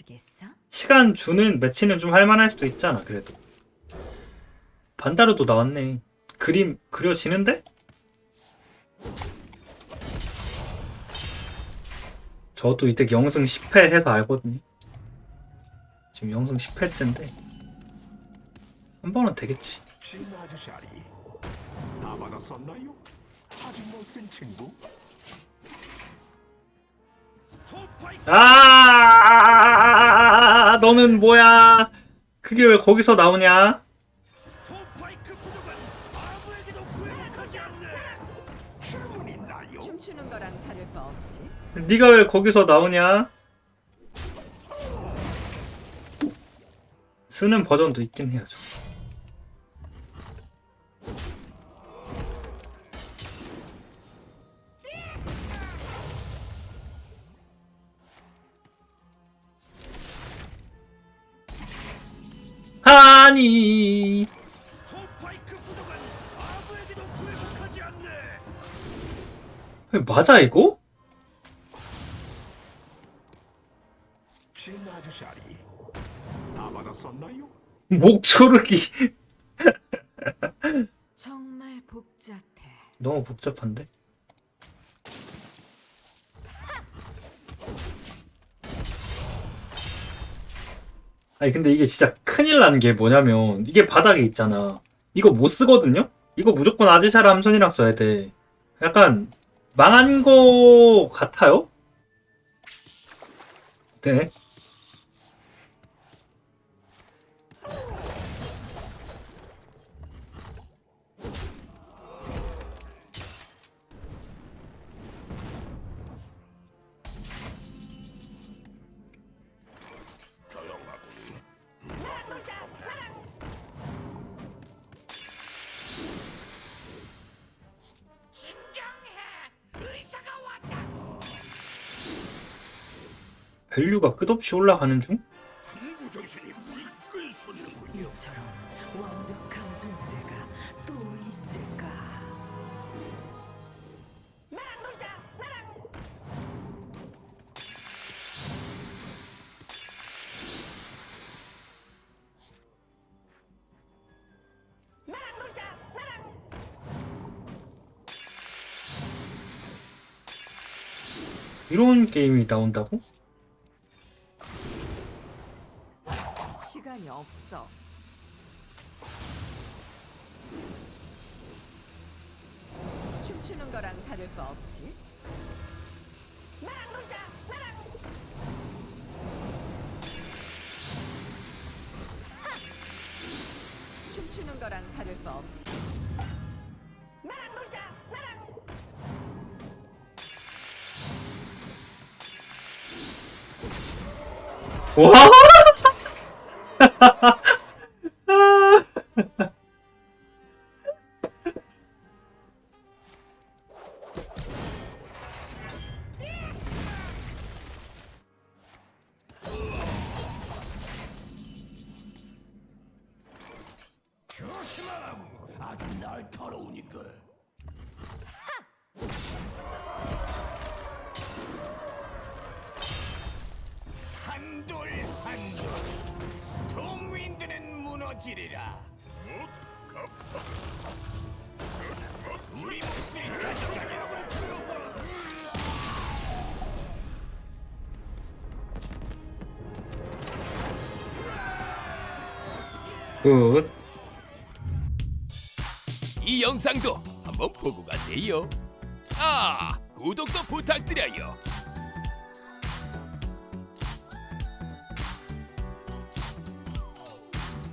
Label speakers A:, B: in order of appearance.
A: 있겠어?
B: 시간 주는 매치는 좀 할만할 수도 있잖아 그래도 반다르도 나왔네 그림 그려지는데? 저도 이때 영승 10회 해서 알거든요 지금 영승 10회째인데 한 번은 되겠지?
C: 아직 못쓴 친구?
B: 아 너는 뭐야 그게 왜 거기서 나오냐. 네가 왜 거기서 나오냐 쓰는 버전도 있긴 해요 저. 아니 맞아 이거?
C: 진 아저씨아리 다 받았었나요?
B: 목 조르기
A: 정말 복잡해.
B: 너무 복잡한데? 아니 근데 이게 진짜 큰일 나는 게 뭐냐면 이게 바닥에 있잖아 이거 못 쓰거든요? 이거 무조건 아디샤라 함선이랑 써야 돼 약간 망한 거 같아요? 네 밸류가 끝없이 올라가는 중?
A: 완벽한 존재가 또 있을까?
B: 이런 게임이 나온다고?
A: 시간이 없어. 춤추는 거랑 다를 바 없지. 춤추는 거랑 다를 바 없지.
B: 와!
C: 조심하라고 아주 날카로우니까 한돌 한돌 스톰윈드는 무너지리라 우리 몫을 가져가려고
B: 굿.
D: 이 영상도 한번 보고 가세요. 아, 구독도 부탁드려요.